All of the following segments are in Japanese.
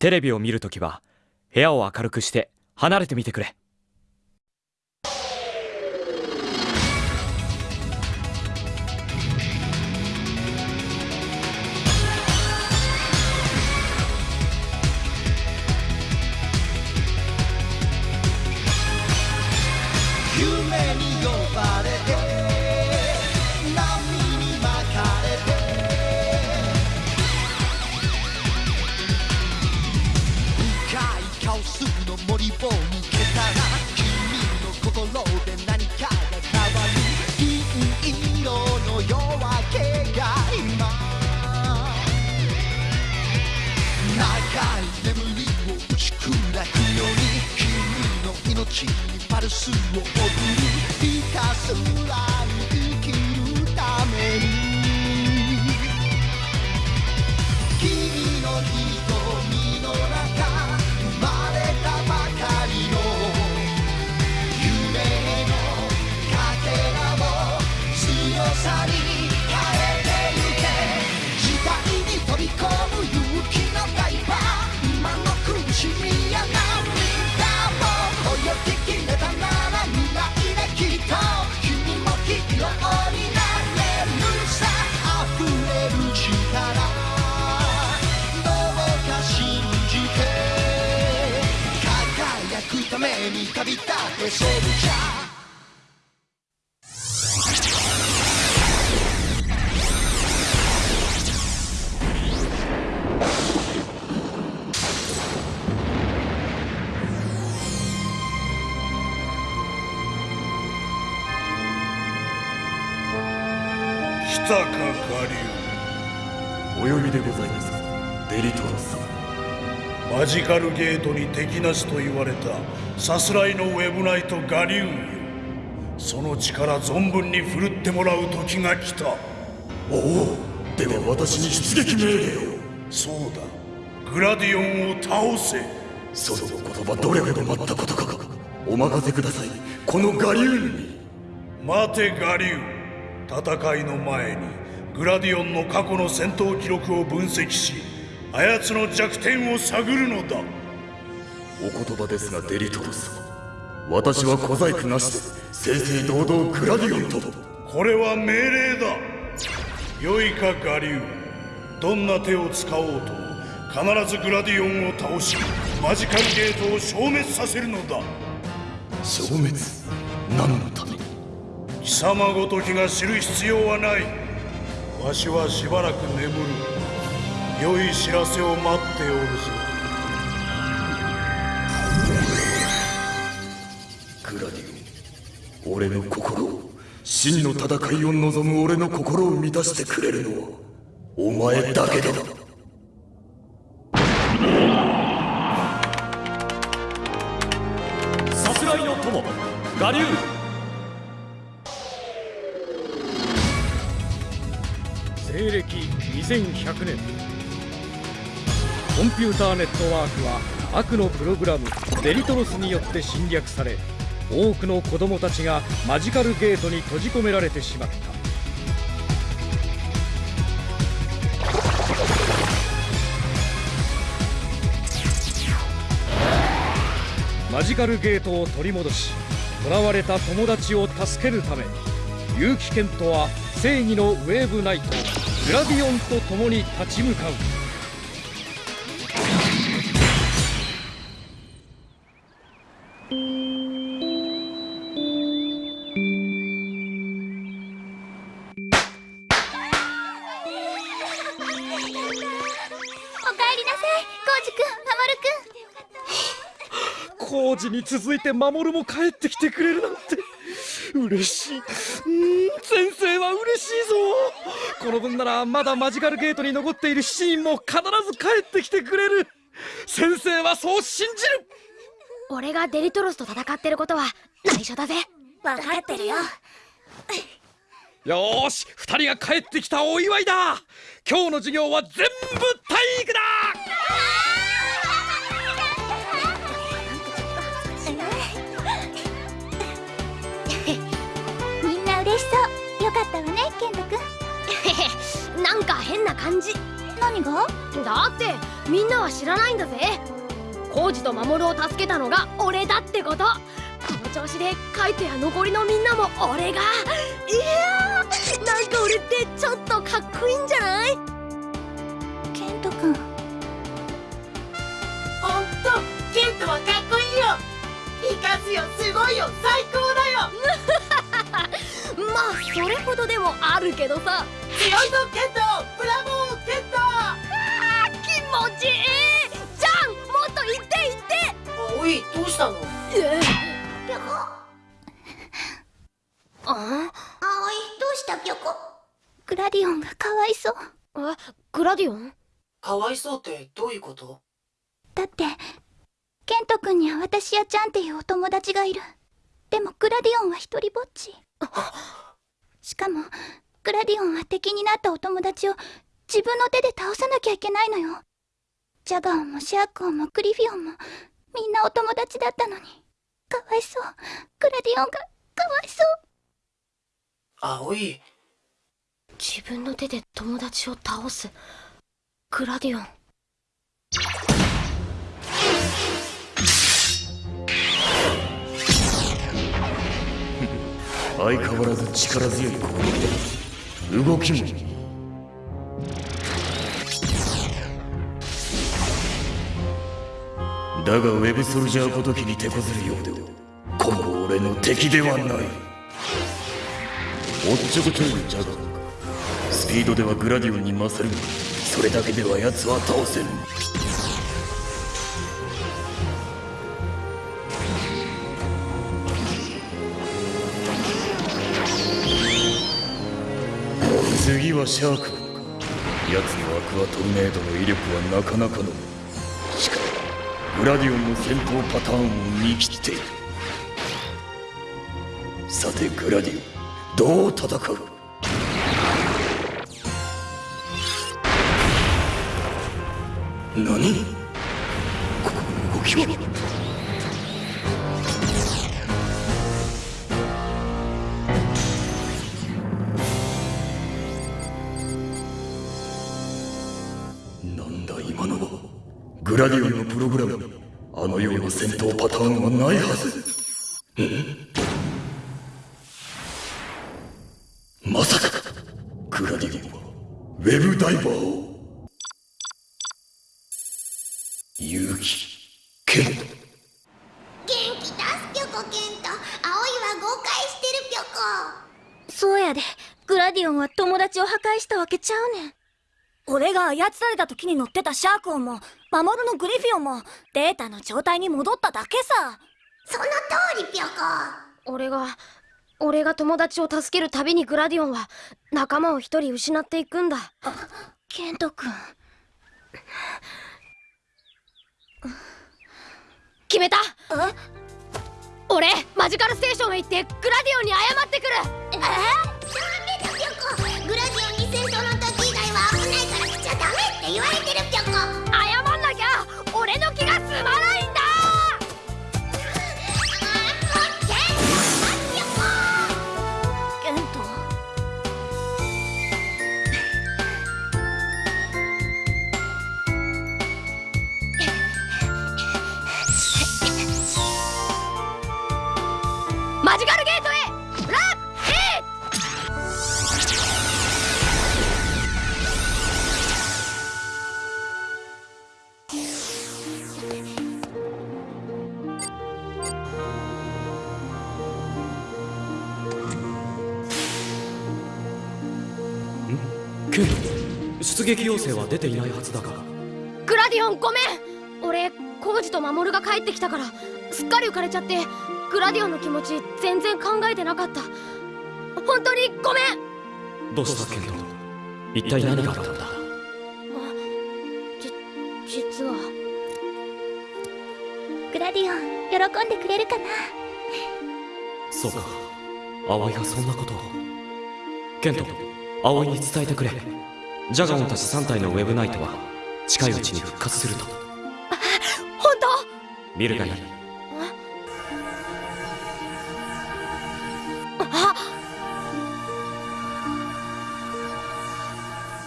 テレビを見るときは部屋を明るくして離れてみてくれ。りを抜けたら君の心で何かが変わる。銀色の夜明けが今。長い眠りを打ち砕くように君の命にパルスを送る。ひたすら。輝くために旅立てソルチャージカルゲートに敵なしと言われたさすらいのウェブナイトガリュウよ。その力存分に振るってもらう時が来た。おおでは私に出撃命令を。そうだ。グラディオンを倒せ。その言葉どれほど待ったことか。お任せください。このガリューンに。待てガリュウ戦いの前にグラディオンの過去の戦闘記録を分析しあやつの弱点を探る。のだお言葉ですがデリトロス私は小細工なしで正々堂々グラディオンとこれは命令だ良いかガリュウどんな手を使おうと必ずグラディオンを倒しマジカルゲートを消滅させる。のだ消滅何のために貴様ごときが知る。必要はないわしはしばらく眠る。良い知らせを待っておるぞ。グラディオン俺の心を真の戦いを望む俺の心を満たしてくれるのはお前だけだ。さすらいの友ガリュウ西暦2100年コンピューターネットワークは悪のプログラムデリトロスによって侵略され多くの子供たちがマジカルゲートに閉じ込められてしまった。マジカルゲートを取り戻し囚われた友達を助けるため結城健人は正義のウェーブナイトグラディオンと共に立ち向かう。に続いて守も帰ってきてくれるなんて。嬉しい。うーん先生は嬉しいぞ。この分ならまだマジカルゲートに残っているシーンも必ず帰ってきてくれる。先生はそう信じる。俺がデリトロスと戦ってることは内緒だぜ。分かってるよ。よーし二人が帰ってきたお祝いだ。今日の授業は全部体育だなんか変な感じ。何何が？だってみんなは知らないんだぜ。コウジと守を助けたのが俺だってこと。この調子でカイトや残りのみんなも俺が。いやーなんか俺ってちょっとかっこいいんじゃない？ケント君。ほんとケントはかっこいいよ。イカズよすごいよ。最高だよ まあそれほどでもあるけどさ。強いぞケント。ブラボーケント。気持ちいい。じゃんもっと言って言って。おいどうしたの？えピョコ？あ葵どうしたピョコ？グラディオンがかわいそう。あグラディオン？かわいそうってどういうこと？だってケント君には私やちゃんっていうお友達がいるでもグラディオンは一人ぼっち。しかもグラディオンは敵になったお友達を自分の手で倒さなきゃいけないのよ。ジャガオンもシャークオンもグリフィオンもみんなお友達だったのに。かわいそう。グラディオンがかわいそう。葵。自分の手で友達を倒す。グラディオン相変わらず力強い攻撃。動きもだがウェブソルジャーごときに手こずるようでは今後俺の敵ではないおっちょこちょい。のジャガースピードではグラディオンに勝るがそれだけでは奴は倒せぬ。はシャークか奴のアクアトルネードの威力はなかなかの。しかもグラディオンの戦闘パターンを見切って。いるさてグラディオンどう戦う？何？この動きはラディオンのプログラム。にあのような戦闘パターンはないはず。んまさかグラディオンはウェブダイバーを？勇気。ケント元気出すピョコケント葵は誤解してるピョコそうやで。グラディオンは友達を破壊したわけちゃうねん俺が操られた時に乗ってたシャークオンも守るのグリフィオンもデータの状態に戻っただけさ。その通りピョコ俺が俺が友達を助けるたびにグラディオンは仲間を一人失っていくんだ。ケント君。決めた。俺マジカルステーションへ行ってグラディオンに謝ってくる。え？ダメだピョコグラディオンに戦闘の時以言われてるピョコ撃要請は出ていないはずだが。グラディオンごめん。俺コウジと守が帰ってきたからすっかり浮かれちゃってグラディオンの気持ち全然考えてなかった。本当にごめん。どうしたケント？一体何があったんだ？じ実は。グラディオン喜んでくれるかな？そうか。葵がそんなことを。ケント葵に伝えてくれジャガオンたち3体のウェブナイトは近いうちに復活すると。本見るがいい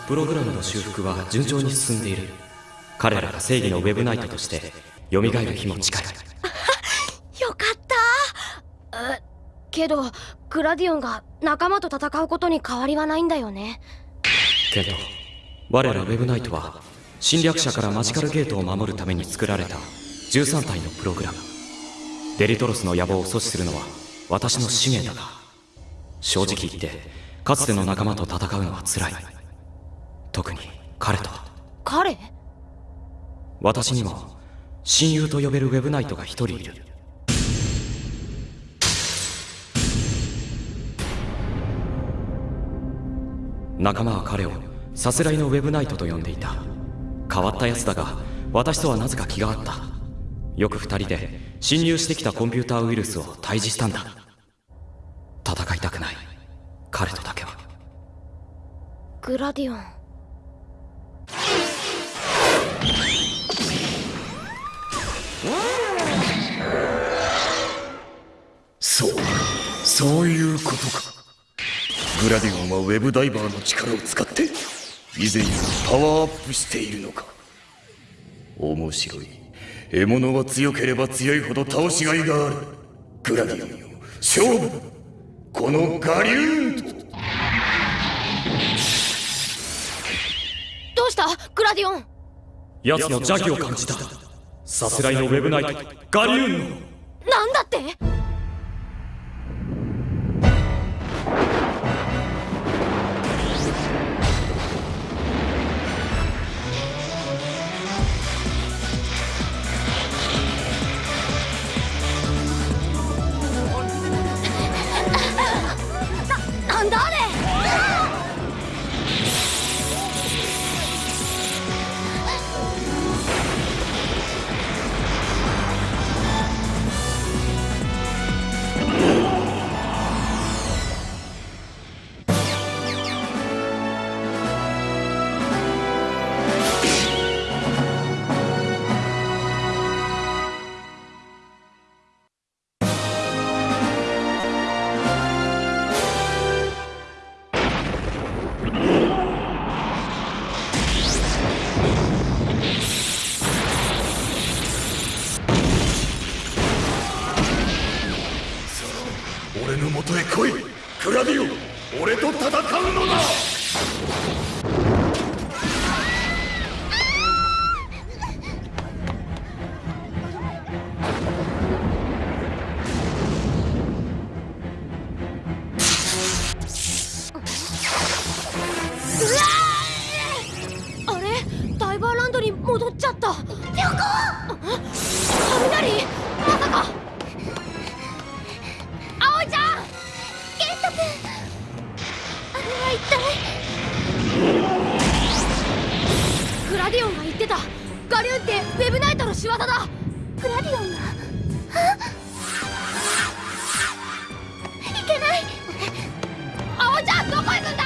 ププログラムの修復は順調に進んでいる彼らが正義のウェブナイトとして蘇る日も近いよかったえけどグラディオンが仲間と戦うことに変わりはないんだよねケント我らウェブナイトは侵略者からマジカルゲートを守るために作られた13体のプログラム。デリトロスの野望を阻止するのは私の使命だが正直言ってかつての仲間と戦うのは辛い。特に彼とは。彼？私にも親友と呼べるウェブナイトが一人いる仲間は彼をさすらいのウェブナイトと呼んでいた。変わったやつだが私とはなぜか気があった。よく二人で侵入してきたコンピューターウイルスを退治したんだ。戦いたくない。彼とだけは。グラディオン。そう。そういうことか。グラディオンはウェブダイバーの力を使って以前よりパワーアップしているのか。面白い。獲物は強ければ強いほど倒しがいがある。グラディオンよ勝負。このガリューンと。どうした？グラディオン。奴の邪気を感じた。さすらいのウェブナイトガリューンの。なんだって？一体。グラディオンが言ってた。ガリューンってウェブナイトの仕業だ。グラディオンが？あ？いけない。葵ちゃんどこ行くんだ？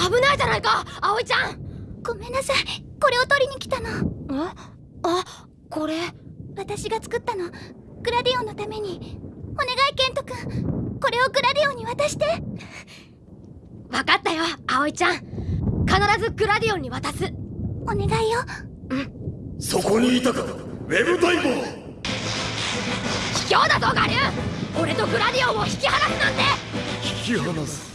危ないじゃないか葵ちゃん。ごめんなさい。これを取りに来たの。ああこれ？私が作ったの。グラディオンのために。お願いケント君これをグラディオンに渡して。分かったよ葵ちゃん。必ずグラディオンに渡す。お願いよ。そこにいたか。ウェブダイバー卑怯だぞガリューン俺とグラディオンを引き離すなんて。引き離す。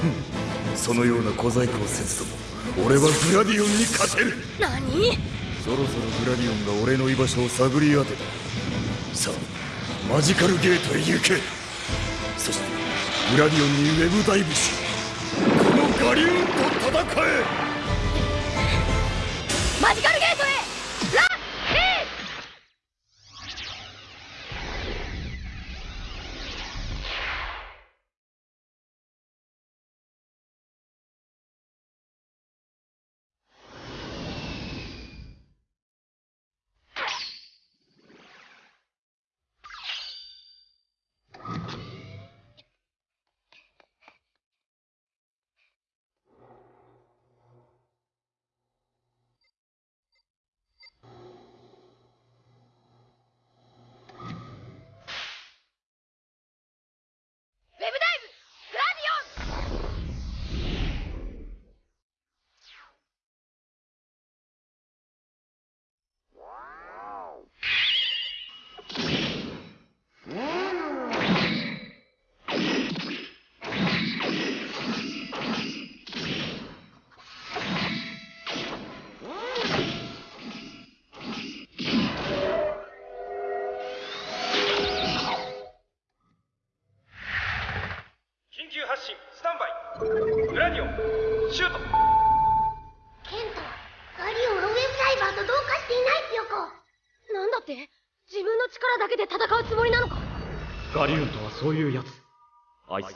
ふんそのような小細工をせずとも俺はグラディオンに勝てる。何？そろそろグラディオンが俺の居場所を探り当てたさあマジカルゲートへ行け。そしてグラディオンにウェブダイブしこのガリューンと戦え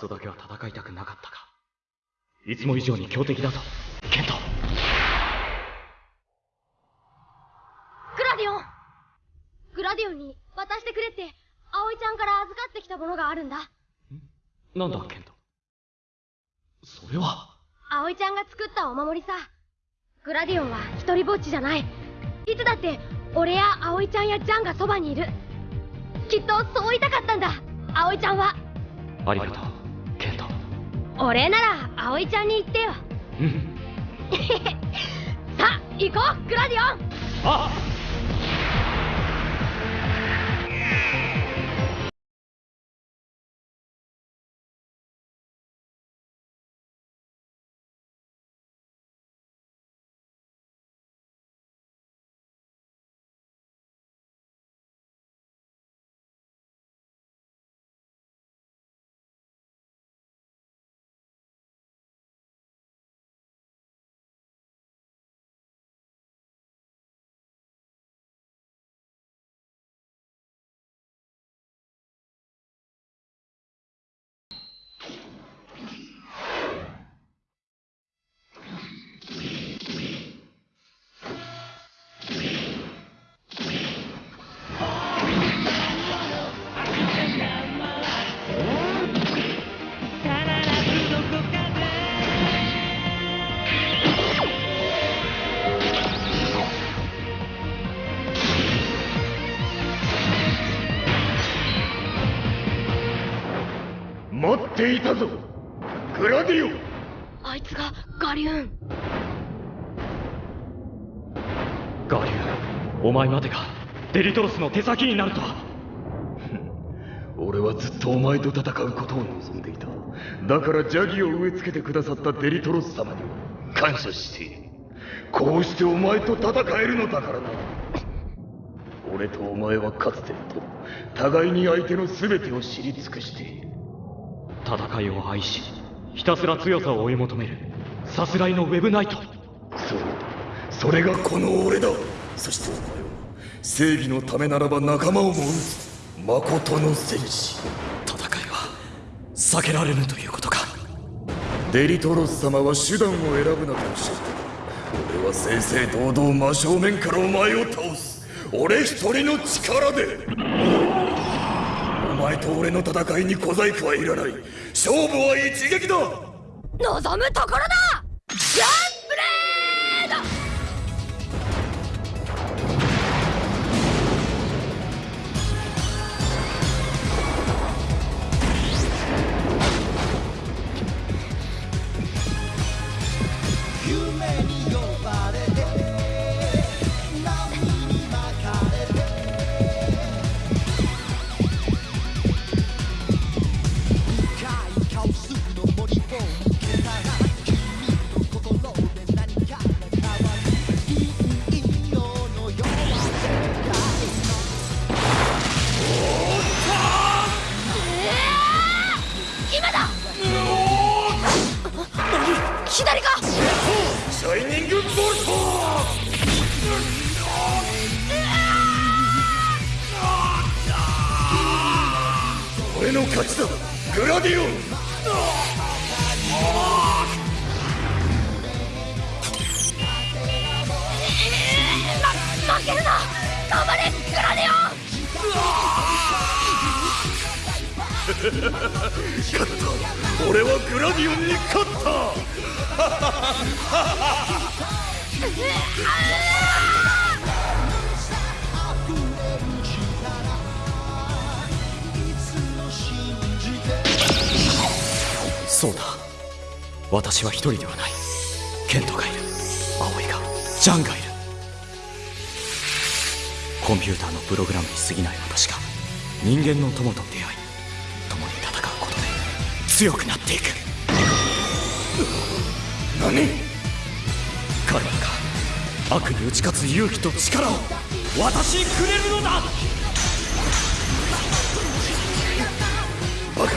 とだけは戦いたくなかったか。いつも以上に強敵だぞケント。グラディオン。グラディオンに渡してくれって葵ちゃんから預かってきたものがあるんだ。なんだケント。それは。葵ちゃんが作ったお守りさ。グラディオンは一人ぼっちじゃない。いつだって俺や葵ちゃんやジャンがそばにいる。きっとそう言いたかったんだ。葵ちゃんは。ありがとうケント俺なら葵ちゃんに言ってよ。うん。さあ行こうグラディオン。あ待っていたぞ。グラディオ。ンあいつがガリューン。ガリュウンお前までがデリトロスの手先になるとは。俺はずっとお前と戦うことを望んでいた。だからジャギを植え付けてくださったデリトロス様には感謝している。こうしてお前と戦えるのだからな。俺とお前はかつてと互いに相手の全てを知り尽くしている戦いを愛しひたすら強さを追い求めるさすらいのウェブナイト。そうそれがこの俺だ。そしてお前は正義のためならば仲間をも撃つ誠の戦士。戦いは避けられぬということか。デリトロス様は手段を選ぶなとおっしゃった。俺は正々堂々真正面からお前を倒す。俺一人の力で。前と俺の戦いに小細工はいらない。勝負は一撃だ。望むところだ。勝った俺はグラディオンに勝った。そうだ。私は一人ではない。ケントがいる。葵が。ジャンがいる。コンピューターのプログラムに過ぎない私が人間の友と出会う強くなっていく。何？彼らが悪に打ち勝つ勇気と力を私にくれるのだ。バカ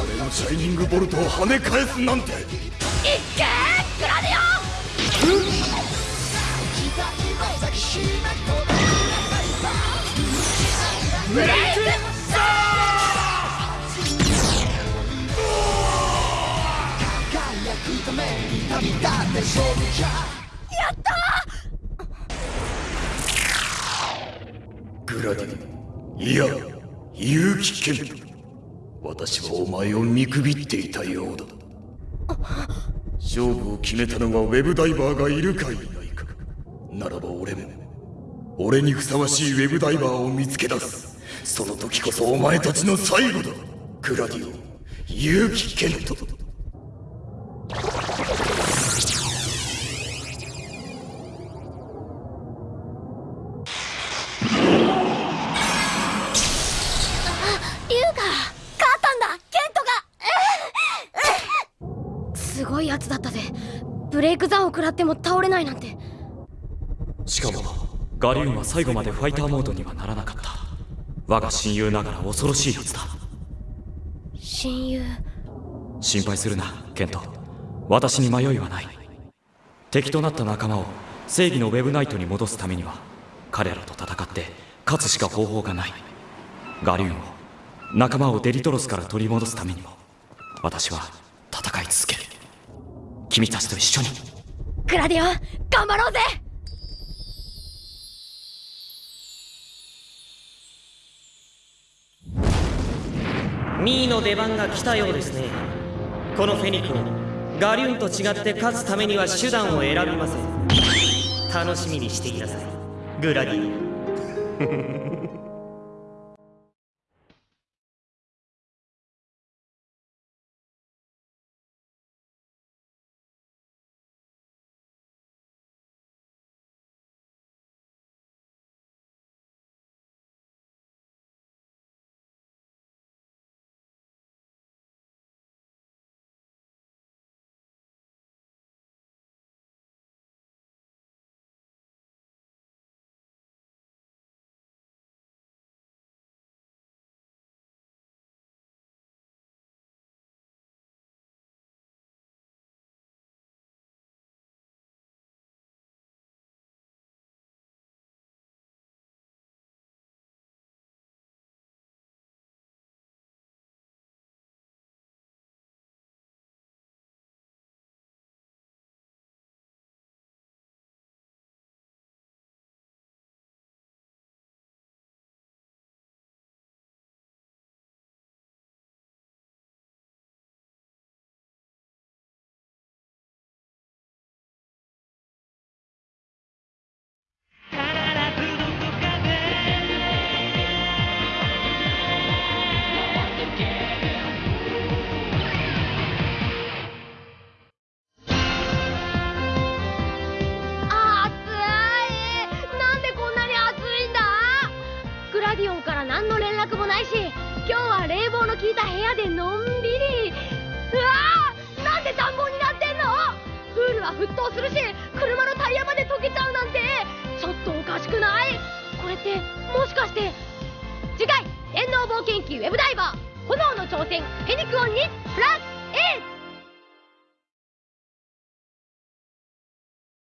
俺のシャャイニングボルトを跳ね返すなんて。いっけーグラディオン時代の抱きしめ込ブレイクって勝負じゃやったグラディいや結城健人私はお前を見くびっていたようだ。勝負を決めたのはウェブダイバーがいるかい。ないかならば俺も俺にふさわしいウェブダイバーを見つけ出す。その時こそお前たちの最後だ。グラディオ結城健人ないなんて。しかもガリウンは最後までファイターモードにはならなかった。我が親友ながら恐ろしいやつだ。親友？心配するなケント。私に迷いはない。敵となった仲間を正義のウェブナイトに戻すためには彼らと戦って勝つしか方法がない。ガリューンを仲間をデリトロスから取り戻すためにも私は戦い続ける。君たちと一緒にグラディオン頑張ろうぜ！ミーの出番が来たようですね。このフェニックガリュンと違って勝つためには手段を選びません。楽しみにしていなさい。グラディあは冷房の効いた部屋でのんびり。うわーなんで暖房になってんの？プールは沸騰するし車のタイヤまで溶けちゃうなんて。ちょっとおかしくない？これってもしかして。次回電脳冒険記ウェブダイバー。炎の挑戦フェニクオンにプラス A